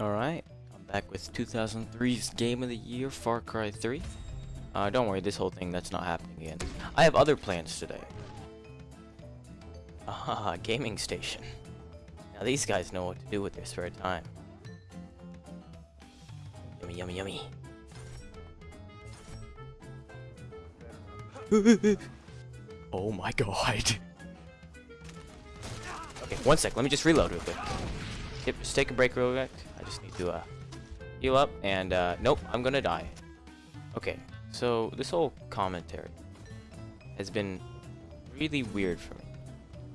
Alright, I'm back with 2003's Game of the Year, Far Cry 3. Uh, don't worry, this whole thing, that's not happening again. I have other plans today. Ah, gaming station. Now these guys know what to do with their spare time. Yummy, yummy, yummy. oh my god. Okay, one sec, let me just reload real quick. Just take a break real quick. I just need to uh, heal up, and uh, nope, I'm gonna die. Okay, so this whole commentary has been really weird for me.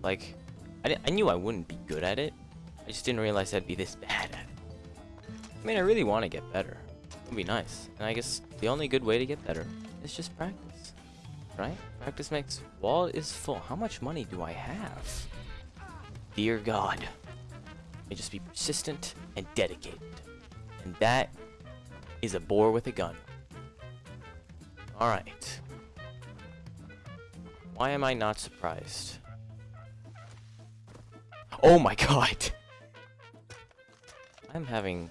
Like, I, I knew I wouldn't be good at it. I just didn't realize I'd be this bad at it. I mean, I really want to get better. It would be nice. And I guess the only good way to get better is just practice. Right? Practice makes wall is full. How much money do I have? Dear God. And just be persistent and dedicated. And that is a boar with a gun. Alright. Why am I not surprised? Oh my god! I'm having...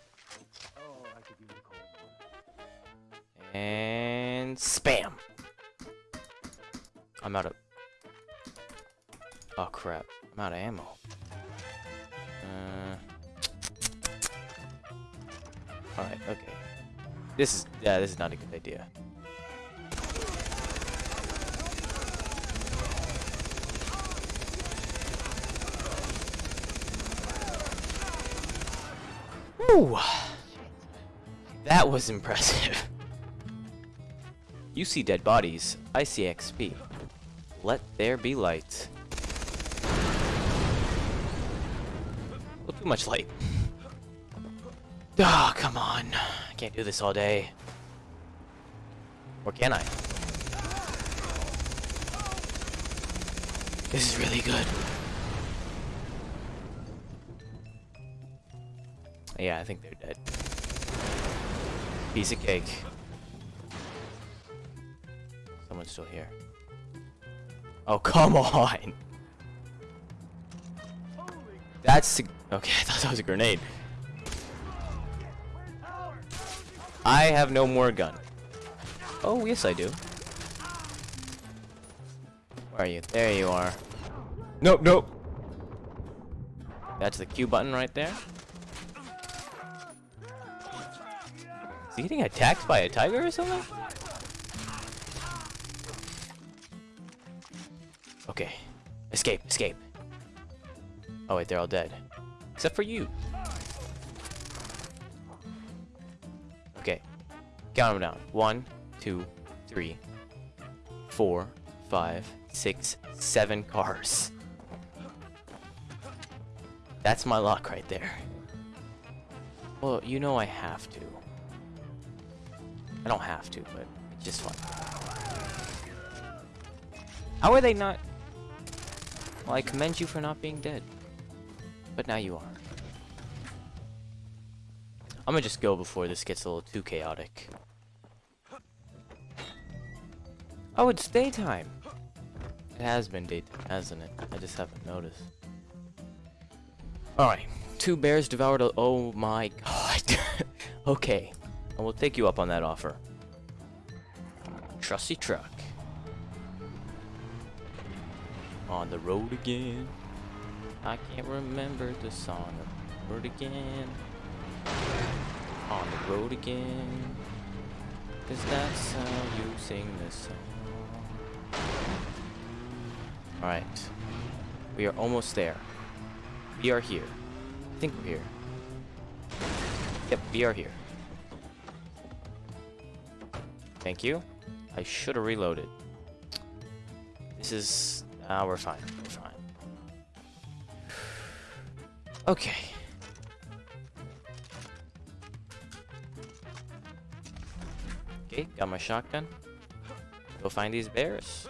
And... Spam! I'm out of... Oh crap. I'm out of ammo. Alright, okay. This is... Yeah, this is not a good idea. Ooh. That was impressive. You see dead bodies, I see XP. Let there be light. Well, too much light. Oh, come on. I can't do this all day. Or can I? This is really good. Yeah, I think they're dead. Piece of cake. Someone's still here. Oh, come on! That's... Okay, I thought that was a grenade. I have no more gun. Oh, yes I do. Where are you? There you are. Nope, nope. That's the Q button right there. Is he getting attacked by a tiger or something? Okay. Escape, escape. Oh wait, they're all dead. Except for you. Count them down. One, two, three, four, five, six, seven cars. That's my luck right there. Well, you know I have to. I don't have to, but it's just fun. How are they not... Well, I commend you for not being dead. But now you are. I'm gonna just go before this gets a little too chaotic. Oh, it's daytime! It has been daytime, hasn't it? I just haven't noticed. Alright. Two bears devoured a- Oh my god. okay. I will take you up on that offer. Trusty truck. On the road again. I can't remember the song. of the Road again. On the road again. Cause that's how you sing this song. Alright. We are almost there. We are here. I think we're here. Yep, we are here. Thank you. I should have reloaded. This is... Ah, uh, we're fine. We're fine. Okay. Okay, got my shotgun. Go find these bears.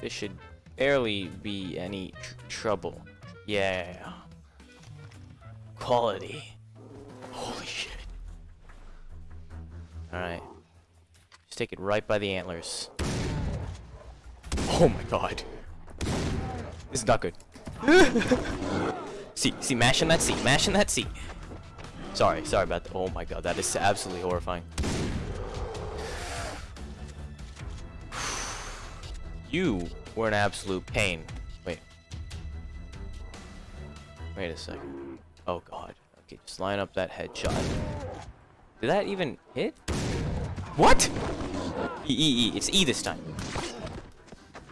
This should barely be any tr trouble. Yeah. Quality. Holy shit. Alright Just take it right by the antlers. Oh my god. This is not good. see, see, mashing that seat, mashing that seat. Sorry, sorry about that. Oh my god, that is absolutely horrifying. You were an absolute pain. Wait. Wait a second. Oh god. Okay, just line up that headshot. Did that even hit? What? E, E, E. It's E this time.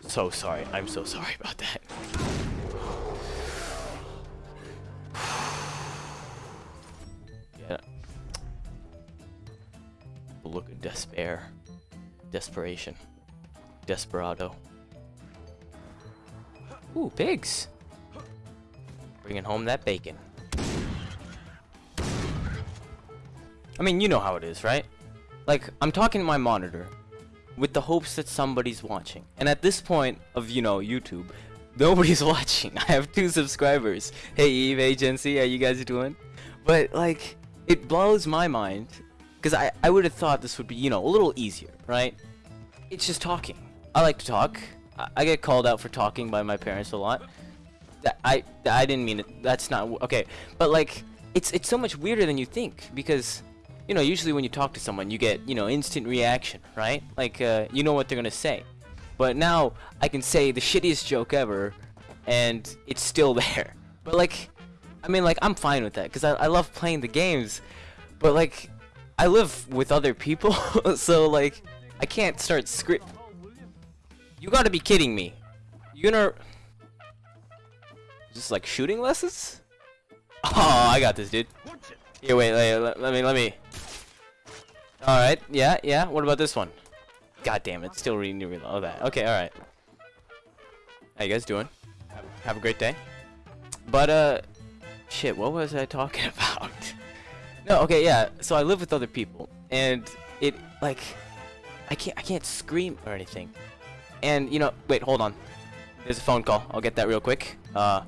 So sorry. I'm so sorry about that. yeah. Look of despair. Desperation. Desperado. Ooh, pigs. Bringing home that bacon. I mean, you know how it is, right? Like, I'm talking to my monitor with the hopes that somebody's watching. And at this point of, you know, YouTube, nobody's watching. I have two subscribers. Hey Eve, hey Jency, how you guys doing? But, like, it blows my mind. Because I, I would have thought this would be, you know, a little easier, right? It's just talking. I like to talk. I, get called out for talking by my parents a lot. That I I didn't mean it. That's not okay. But like, it's it's so much weirder than you think because you know, usually when you talk to someone, you get, you know, instant reaction, right? Like, uh, you know what they're gonna say. But now, I can say the shittiest joke ever, and it's still there. But like, I mean, like, I'm fine with that, because I, I love playing the games. But like, I live with other people, so like, I can't start script. You gotta be kidding me. You gonna... Just like shooting lessons? Oh, I got this, dude. Here, wait, wait, let, me, let me. Alright, yeah, yeah. What about this one? God damn it, still reading the reload. That. Okay, alright. How you guys doing? Have a great day. But, uh, shit, what was I talking about? no, okay, yeah. So I live with other people, and it, like, I can't, I can't scream or anything. And, you know, wait, hold on. There's a phone call. I'll get that real quick. Uh,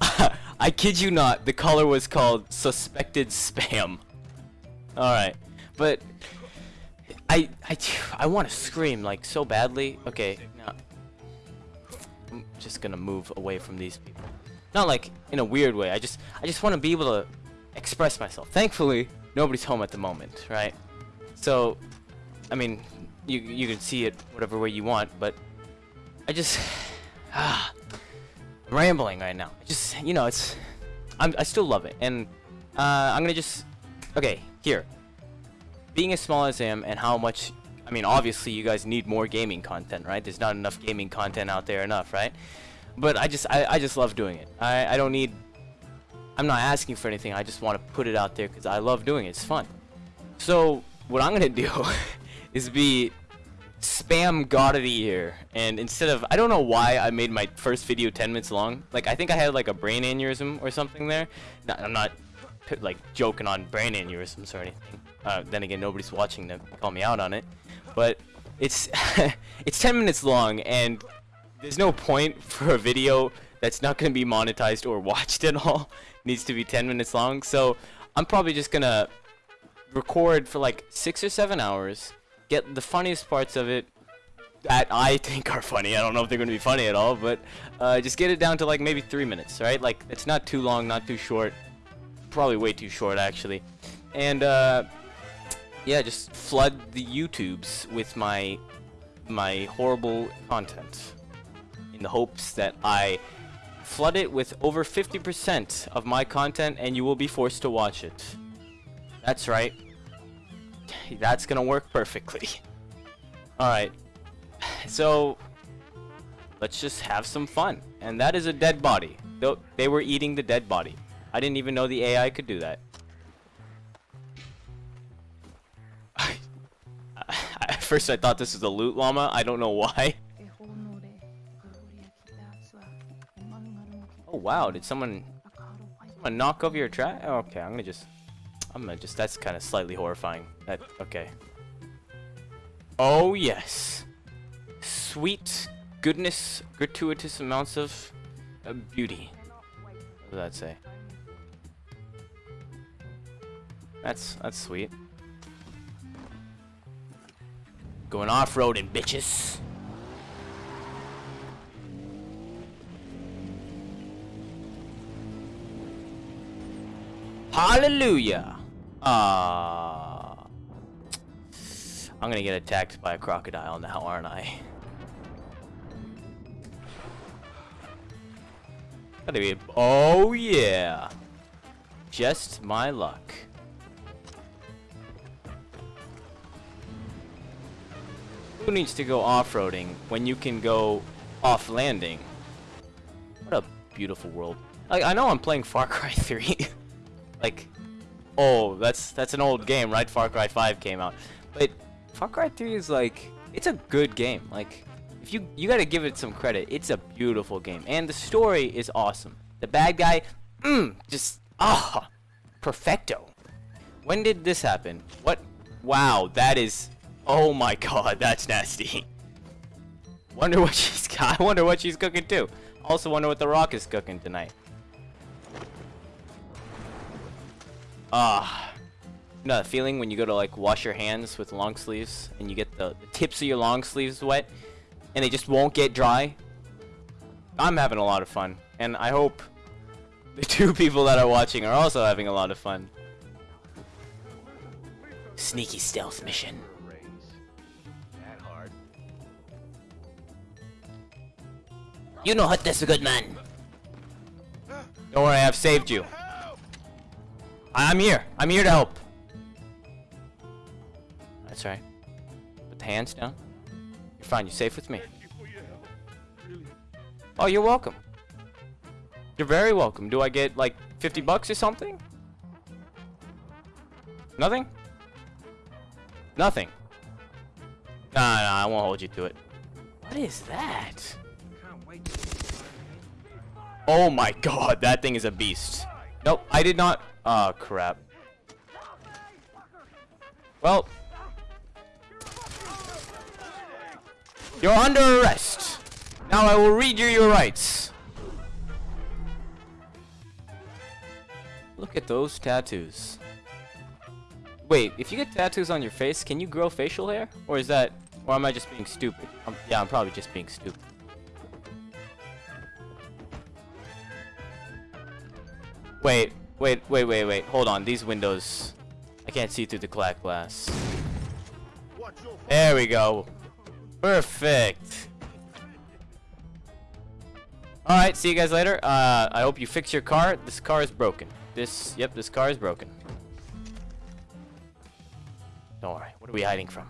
I kid you not, the color was called suspected spam. Alright, but I I I want to scream like so badly. Okay, I'm just gonna move away from these people. Not like in a weird way. I just I just want to be able to express myself. Thankfully, nobody's home at the moment, right? So, I mean, you you can see it whatever way you want, but I just ah I'm rambling right now. I Just, you know, it's... I'm, I still love it. And uh, I'm to just... Okay, here. Being as small as I am and how much... I mean, obviously, you guys need more gaming content, right? There's not enough gaming content out there enough, right? But I just, I, I just love doing it. I, I don't need... I'm not asking for anything. I just want to put it out there because I love doing it. It's fun. So, what I'm to do is be spam god of the year and instead of I don't know why I made my first video 10 minutes long like I think I had like a brain aneurysm or something there no, I'm not like joking on brain aneurysms or anything uh, then again nobody's watching to call me out on it but it's it's 10 minutes long and there's no point for a video that's not going to be monetized or watched at all it needs to be 10 minutes long so I'm probably just gonna record for like six or seven hours get the funniest parts of it that I think are funny. I don't know if they're going to be funny at all, but uh, just get it down to like maybe three minutes, right? Like it's not too long, not too short. Probably way too short actually. And uh, yeah, just flood the YouTubes with my my horrible content in the hopes that I flood it with over 50% of my content and you will be forced to watch it. That's right. That's gonna work perfectly. Alright. So, let's just have some fun. And that is a dead body. They were eating the dead body. I didn't even know the AI could do that. First I thought this was a loot llama. I don't know why. Oh wow, did someone, someone knock over your trash? okay, I'm gonna just I'm gonna just, that's kind of slightly horrifying. That, okay. Oh, yes. Sweet goodness, gratuitous amounts of uh, beauty. What does that say? That's that's sweet. Going off-roading, bitches. Hallelujah. Ah. I'm gonna get attacked by a crocodile now, aren't I? Gotta be. Oh yeah. Just my luck. Who needs to go off-roading when you can go off-landing? What a beautiful world. Like, I know I'm playing Far Cry 3. like, oh, that's that's an old game, right? Far Cry 5 came out. But Far Cry 3 is like, it's a good game. Like, if you you gotta give it some credit. It's a beautiful game, and the story is awesome. The bad guy, mmm, just ah, perfecto. When did this happen? What? Wow, that is Oh my god, that's nasty. Wonder what she's. I wonder what she's cooking too. Also wonder what The Rock is cooking tonight. Ah. You know that feeling when you go to like wash your hands with long sleeves and you get the, the tips of your long sleeves wet and they just won't get dry? I'm having a lot of fun and I hope the two people that are watching are also having a lot of fun. Sneaky stealth mission. You know what, that's a good man. Don't worry, I've saved you. I'm here. I'm here to help. That's right. Put the hands down. You're fine. You're safe with me. Oh, you're welcome. You're very welcome. Do I get like 50 bucks or something? Nothing? Nothing. Nah, nah, I won't hold you to it. What is that? Oh my god, that thing is a beast. Nope, I did not. Oh, crap. Well. You're under arrest. Now I will read you your rights. Look at those tattoos. Wait, if you get tattoos on your face, can you grow facial hair? Or is that... Or am I just being stupid? I'm, yeah, I'm probably just being stupid. Wait, wait, wait, wait, wait. Hold on. These windows. I can't see through the black glass. There we go. Perfect. Alright, see you guys later. Uh, I hope you fix your car. This car is broken. This, yep, this car is broken. Don't worry. What are we hiding from?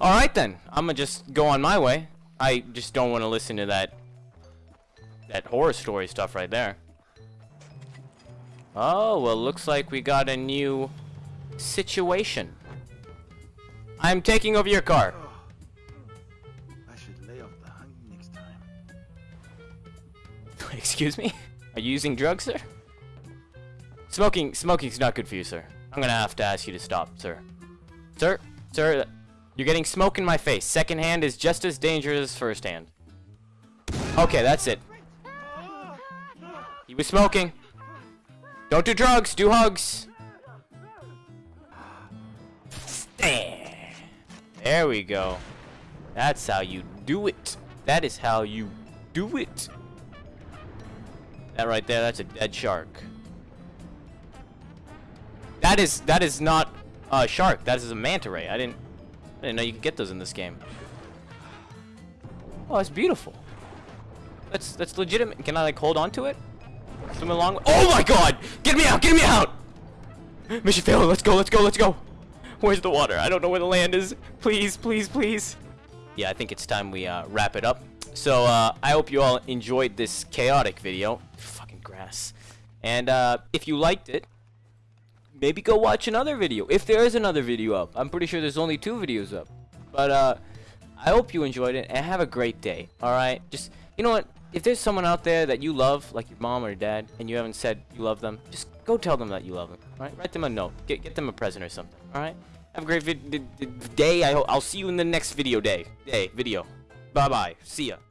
Alright then. I'm gonna just go on my way. I just don't want to listen to that that horror story stuff right there. Oh, well, looks like we got a new situation. I'm taking over your car. I should lay off the honey next time. Excuse me? Are you using drugs, sir? Smoking, smoking's not good for you, sir. I'm gonna have to ask you to stop, sir. Sir, sir, you're getting smoke in my face. Second hand is just as dangerous as first hand. Okay, that's it. Was smoking. Don't do drugs, do hugs. There we go. That's how you do it. That is how you do it. That right there, that's a dead shark. That is that is not a shark. That is a manta ray. I didn't I didn't know you could get those in this game. Oh, that's beautiful. That's that's legitimate. Can I like hold on to it? Swim along. Oh my god! Get me out! Get me out! Mission failed. Let's go. Let's go. Let's go. Where's the water? I don't know where the land is. Please, please, please. Yeah, I think it's time we uh, wrap it up. So uh, I hope you all enjoyed this chaotic video. Fucking grass. And uh, if you liked it, maybe go watch another video. If there is another video up. I'm pretty sure there's only two videos up. But uh, I hope you enjoyed it and have a great day. Alright? Just, you know what? If there's someone out there that you love, like your mom or your dad, and you haven't said you love them, just go tell them that you love them. Right? Write them a note. Get get them a present or something. All right? Have a great day. I hope I'll see you in the next video day. Day video. Bye bye. See ya.